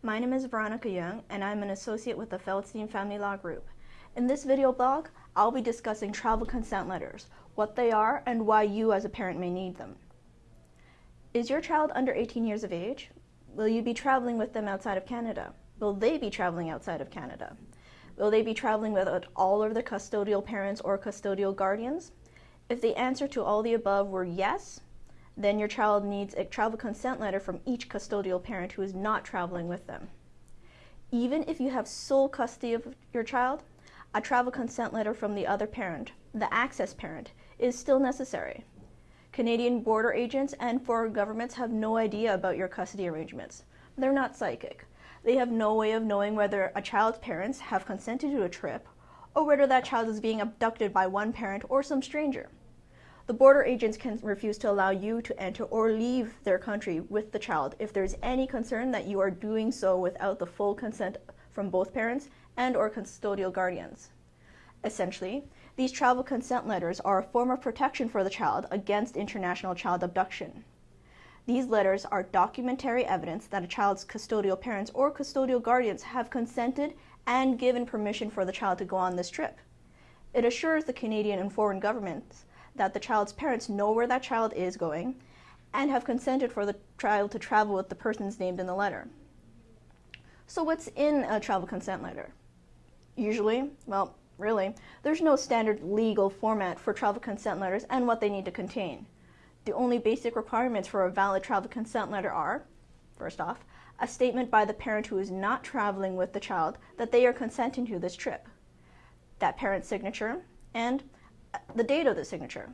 My name is Veronica Young and I'm an associate with the Feldstein Family Law Group. In this video blog, I'll be discussing travel consent letters, what they are and why you as a parent may need them. Is your child under 18 years of age? Will you be traveling with them outside of Canada? Will they be traveling outside of Canada? Will they be traveling with all of their custodial parents or custodial guardians? If the answer to all the above were yes, then your child needs a travel consent letter from each custodial parent who is not traveling with them. Even if you have sole custody of your child, a travel consent letter from the other parent, the access parent, is still necessary. Canadian border agents and foreign governments have no idea about your custody arrangements. They're not psychic. They have no way of knowing whether a child's parents have consented to a trip or whether that child is being abducted by one parent or some stranger. The border agents can refuse to allow you to enter or leave their country with the child if there's any concern that you are doing so without the full consent from both parents and or custodial guardians. Essentially, these travel consent letters are a form of protection for the child against international child abduction. These letters are documentary evidence that a child's custodial parents or custodial guardians have consented and given permission for the child to go on this trip. It assures the Canadian and foreign governments that the child's parents know where that child is going and have consented for the child to travel with the persons named in the letter. So what's in a travel consent letter? Usually, well, really, there's no standard legal format for travel consent letters and what they need to contain. The only basic requirements for a valid travel consent letter are, first off, a statement by the parent who is not traveling with the child that they are consenting to this trip, that parent's signature, and the date of the signature.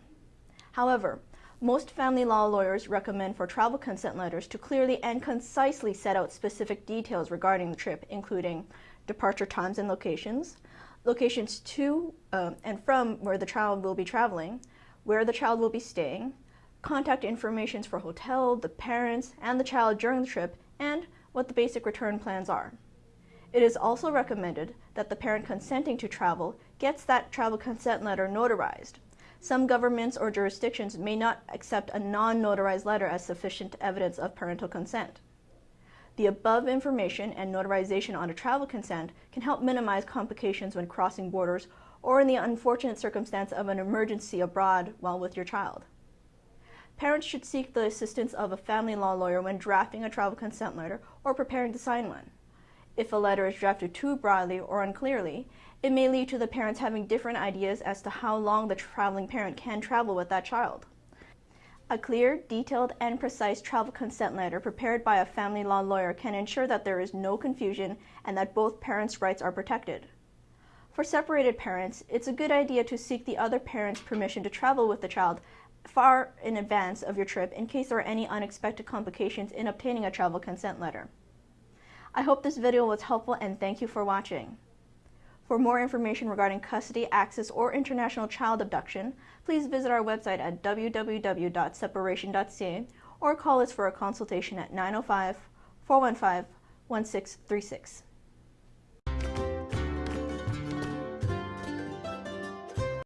However, most family law lawyers recommend for travel consent letters to clearly and concisely set out specific details regarding the trip, including departure times and locations, locations to um, and from where the child will be traveling, where the child will be staying, contact information for hotel, the parents, and the child during the trip, and what the basic return plans are. It is also recommended that the parent consenting to travel gets that travel consent letter notarized. Some governments or jurisdictions may not accept a non-notarized letter as sufficient evidence of parental consent. The above information and notarization on a travel consent can help minimize complications when crossing borders or in the unfortunate circumstance of an emergency abroad while with your child. Parents should seek the assistance of a family law lawyer when drafting a travel consent letter or preparing to sign one. If a letter is drafted too broadly or unclearly, it may lead to the parents having different ideas as to how long the traveling parent can travel with that child. A clear, detailed, and precise travel consent letter prepared by a family law lawyer can ensure that there is no confusion and that both parents' rights are protected. For separated parents, it's a good idea to seek the other parent's permission to travel with the child far in advance of your trip in case there are any unexpected complications in obtaining a travel consent letter. I hope this video was helpful and thank you for watching. For more information regarding custody, access, or international child abduction, please visit our website at www.separation.ca or call us for a consultation at 905 415 1636.